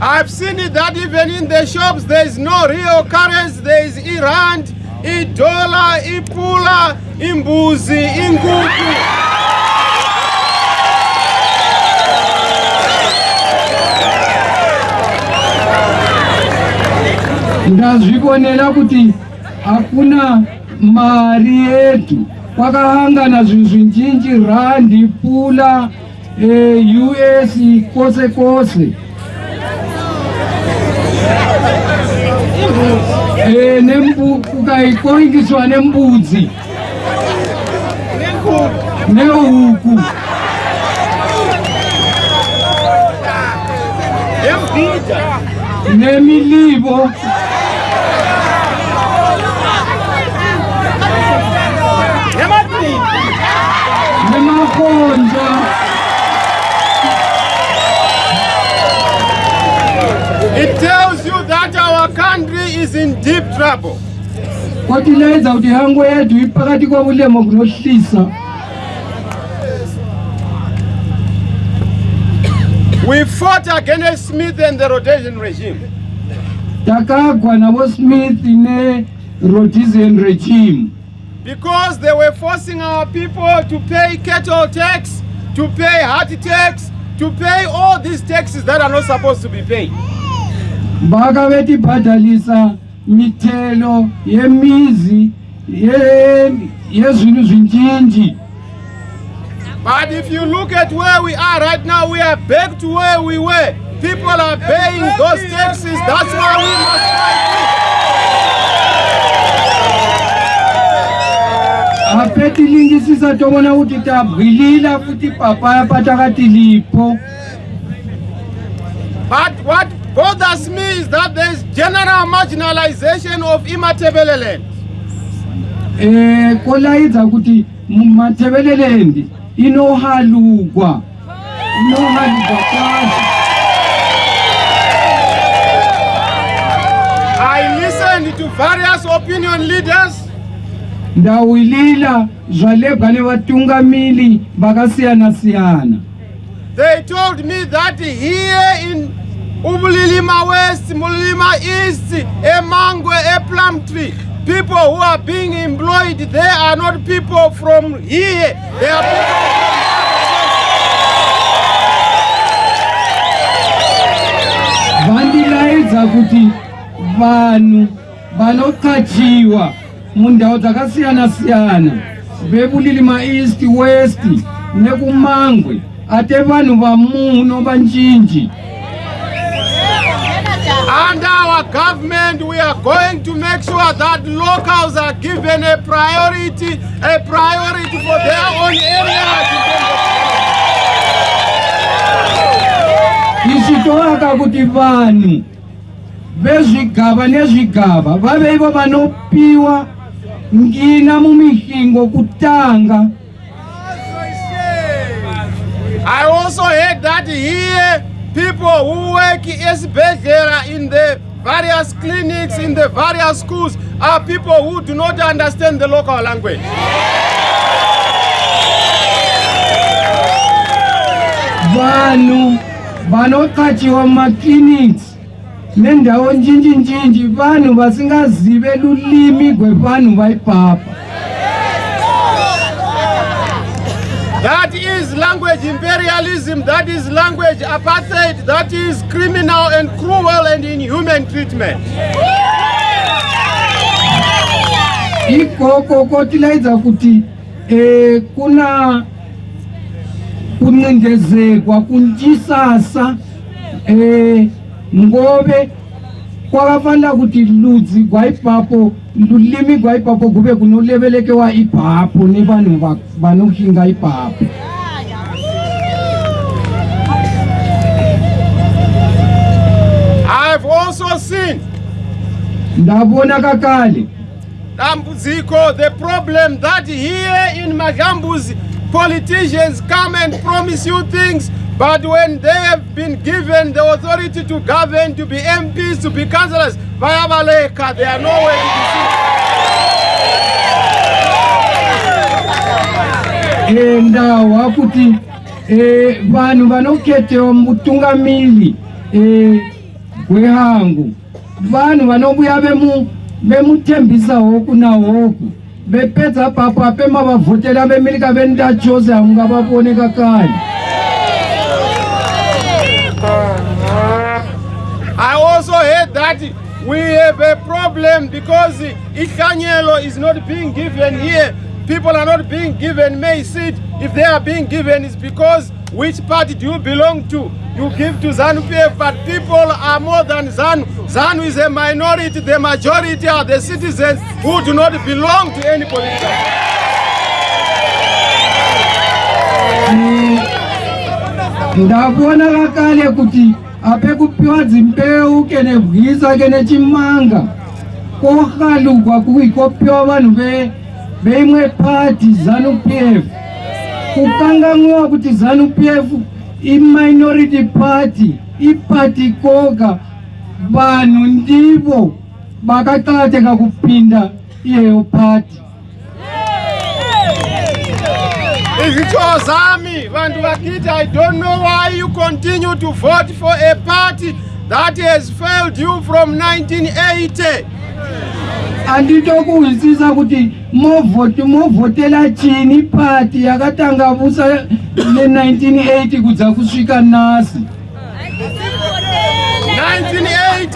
I've seen it that even in the shops there is no real currency there is Iran idola ipula imbuzi inkuku ndazvikonera kuti hakuna mari yetu kwakahangana zvinhu zvinjinji randi pula e, us kwose kwose Eh, ukaikoingiswa nembudzi neuku nemilivo nemakonja ne is in deep trouble. kodwa inayenza ukuthi ihango yedwa iphakathi kobulemo kunohlisa We fought against Smith and the Rhodesian regime. takagwa the Rhodesian regime because they were forcing our people to pay cattle tax to pay heart tax to pay all these taxes that are not supposed to be paid vakavetibhadhalisa mithelo yemizi yezvinhu zvinjinji but if you look at where we are right now we are back to where we were people are paying those taxes that's why we must hapetilingisisa tovona kuti tabwilila futi papaya patakatilipo but what bothers me is that thereis general marginalization of imatebeleland um eh, kolaidza kuti matebeleland inohalukwa inohalukwa kwazo i listened to various opinion leaders ndawulila zvalebva nevatungamiri vakasiyana-siyana they told me that here in umlilima west umlilima east emangwe eplumtree people who are being employed they are not people from here they are people from vandilaidza kuti vanhu vanokachiwa mundau dzakasiyana-siyana vebulilima east west nekumangwe ate vanhu vamuno vanjinji government we are going to make sure that locals are given a priority a priority for their own areas isi toaka kuti vanhu vezvigava nezvigava vave ivo vanopiwa ngina mumihingo kutanga i also heard that here people who work esibhedhlera in the various clinics in the various schools are people who do not understand the local language. Vanhu vanokachiwa maklinics nendau njinji njinji vanhu vasingazive lulimi gwevanhu vaipapa. that is language imperialism that is language apartheid that is criminal and cruel and inhuman treatment ikoko kotilaidza kuti eh, kuna kuncindezekwa kuntisasa um eh, ngove kwakafanela kuti ludzi gwa ibhapo lulimi gwa ibhapo kube kunolevelekewa ibhapo ni vanhu vanohinga ibhapo ndavona kakale dambudziko the problem that here in madlambuzi politicians come and promise you things but when they have been given the authority to govern to be mps to be councillors vayavaleka they are nowhere to be seen endawa kuti eh, vanhu vanoketewa mutungamiri eh, wehangu vanhu vanobuya vemutembisa hoku nahoku vepedza papo apema vavhotera vemirika vendachose hamungavavoneka kanye I also heard that we have a problem because ihlanyelo is not being given here. People are not being given may seed. If they are being given, it's because which party do you belong to? You give to ZANU PF, but people are more than ZANU. ZANU is a minority. The majority are the citizens who do not belong to any political. ndakuona kakale kuti ape kupiwa dzimbeu ke nebwisa ke nechimanga kohalugwa kuikopiwa vanhu veimwe pati zanu p f kukanganwiwa kuti zanu p f iminority party ipati koga vanhu ndivo vakaqakateka kupinda iyeyo pati izvitsho zami vanhu vakiti i don't know why you continue to vote for a party that has failed you from 1980 andinitokuzwisisa kuti movote movhotela chini party yakatangavusa ne1980 kudza kusvika nasi 1980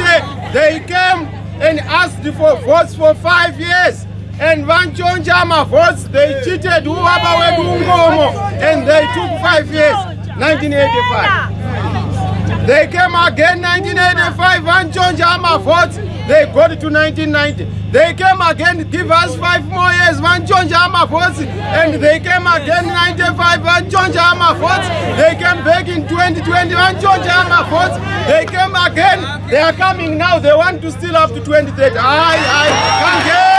they came and asked for votes for five years and vantshontsha ma-votes they cheated ubaba wethu unkomo and they took five years 1985 they came again 1985 vantshontsha ama-votes they got to 1990 they came again give us five more years vantshontsha ama-votes and they came again 95 vantshontsha ama-votes they came back in 2020 vantshontsha ama-votes they came again they are coming now they want to steal up to 23 hayi hayi kangena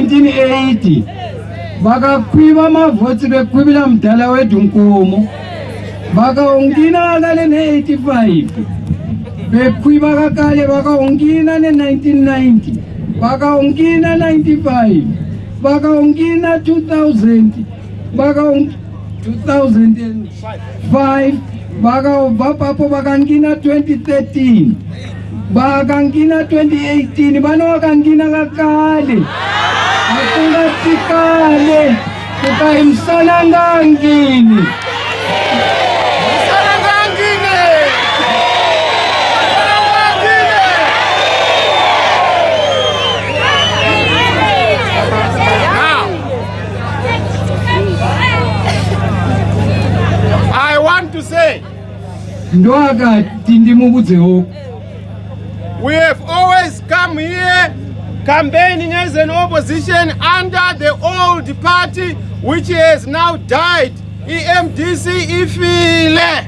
1980 vakakwiva mavhotsi vekwivila mudhala wedu nkomo vakaungina akale ne85 vekwiva kakale vakaungina ne1990 vakaungina 95 vakaungina 2000 vakaung 2005 vakaubva papo vakangina 2013 vakangina 2018 vana vakangina kakale akungatikale kukai musananga angini ndo akati ndimubudze woku we have always come here campaigning as an opposition under the old party which has now died emdc ifile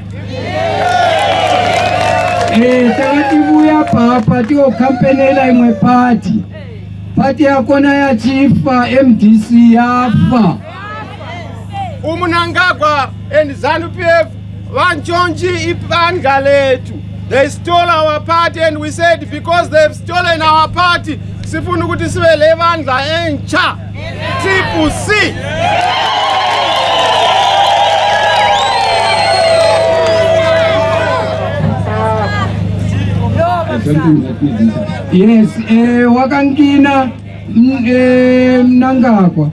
takatibuya papa tiyokampenela imwe pati pati yakona yachifa mdc yafa umunangagwa and zanupief vanchonji ipandla letu they stole our party and we said because they've stolen our party sifuna ukuthi sibe le bandla entsha tbc yes um eh, wakankina um mm, eh, mnangagwa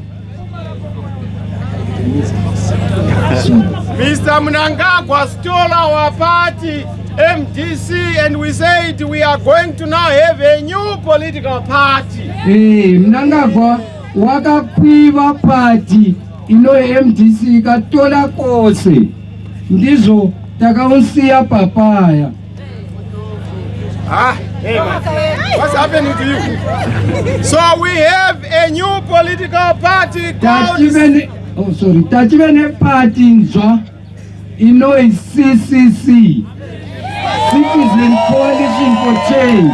mr mnangagwa stole our party mdc and we said we are going to now have a new political party e hey, mnangagwa wakakwiva pati inomdc katola kose ndizo takausiya papaya tachive nepati nzva inoi ccc citizen coalition for change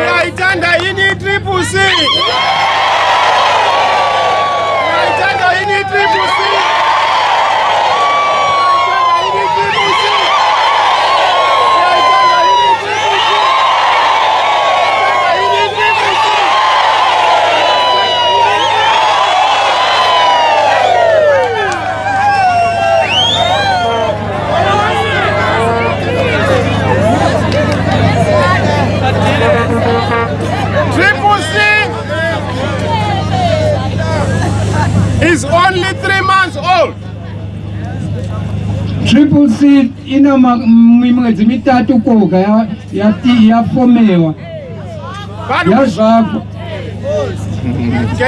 uyayithanda yini itriple c is only three months old triple c ina mimwedzi mitatu koga ya fomewa yazvako Is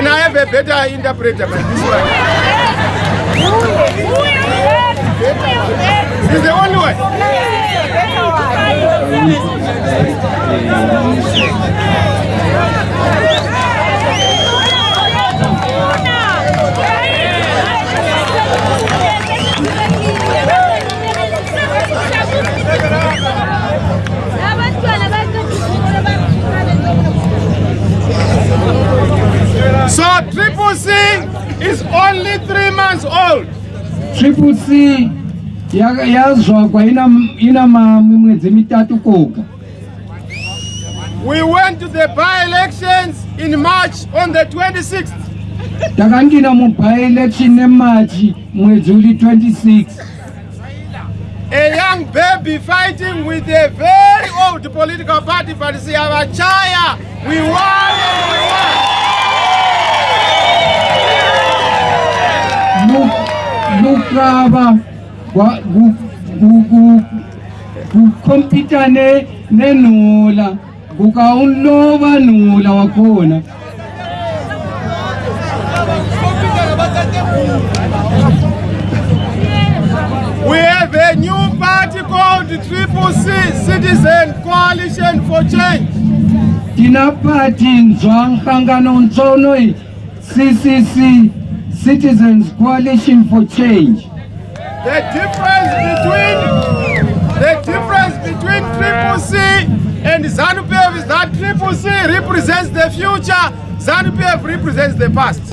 is only three months old triple c yazvakwa ina mimwedzi mitatu koga we went to the by-elections in march on the 26th takandina mubyelection nemachi mwedzi uri 26 a young baby fighting with a very old political party but siyavachaya we wa we wa nokurava kukompita nenhula kukaulova nhula wa kona tina pati nzwa nhlangano ntsonoi ccc citizens coalition for change the difference between the difference between triplec and zanupf is that triplec represents the future zanupf represents the past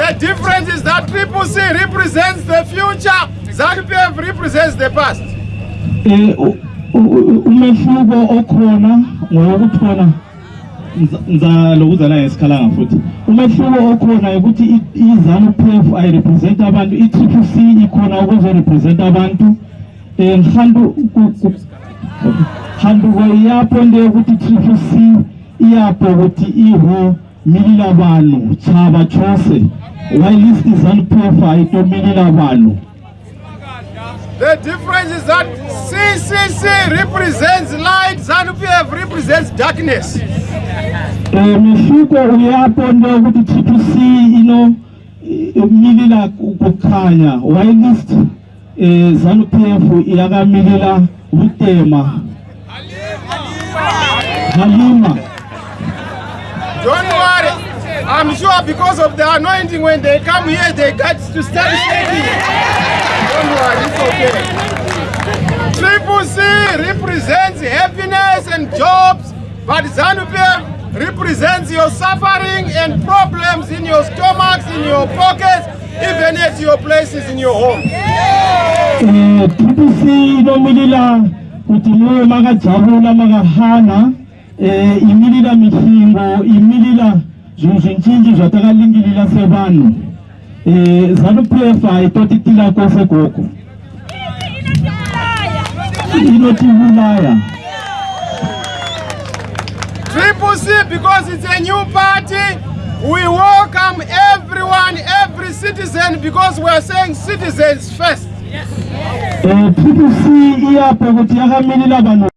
the difference is that triplec represents the future zanupf represents the past eh, umehluko okhona ngokuthi khona nzalokuzana ngesikhalanga futhi umehluko okhona ukuthi izanu p f ayirepresenta abantu i-trip c ikhona ukuzorepresenta abantu um eh, hantu handuko iyapho into yokuthi i-trip c iyapho ukuthi iho mililabanu chaba chose whilist izanu p f ayitomililabanu the difference is that ccc represents light zanupf represents darkness mihluko uyapo into yokuthi tpc inomilila kukhanya wilist um eh, zanupf iyakamilila utema halima don't worry i'm sure because of the anointing when they come here they got to start shaking don't worry, it's okay. Triple C represents happiness and jobs, but ZANU-PF represents your suffering and problems in your stomachs, in your pockets, even at your places in your home. Triple C nominila kutumuwe maga jabula maga hana eh, imilila mihingo, imilila zunzunchinji zwatakalingilila sevanu eh, zanu pf aitotitila kose koko inotiulaya triple c because it's a new party we welcome everyone every citizen because weare saying citizens first eh, triple c iyapa kuti yakamilila vanhu